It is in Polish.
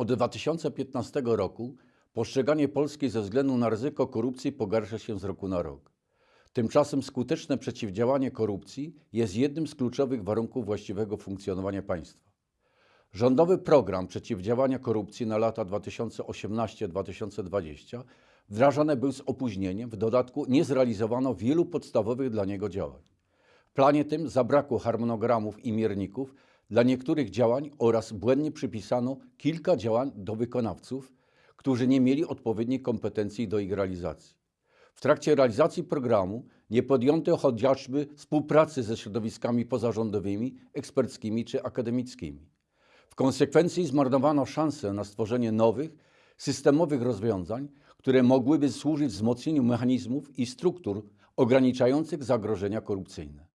Od 2015 roku postrzeganie Polski ze względu na ryzyko korupcji pogarsza się z roku na rok. Tymczasem skuteczne przeciwdziałanie korupcji jest jednym z kluczowych warunków właściwego funkcjonowania państwa. Rządowy program przeciwdziałania korupcji na lata 2018-2020 wdrażany był z opóźnieniem, w dodatku nie zrealizowano wielu podstawowych dla niego działań. W planie tym zabrakło harmonogramów i mierników dla niektórych działań oraz błędnie przypisano kilka działań do wykonawców, którzy nie mieli odpowiednich kompetencji do ich realizacji. W trakcie realizacji programu nie podjęto chociażby współpracy ze środowiskami pozarządowymi, eksperckimi czy akademickimi. W konsekwencji zmarnowano szansę na stworzenie nowych, systemowych rozwiązań, które mogłyby służyć wzmocnieniu mechanizmów i struktur ograniczających zagrożenia korupcyjne.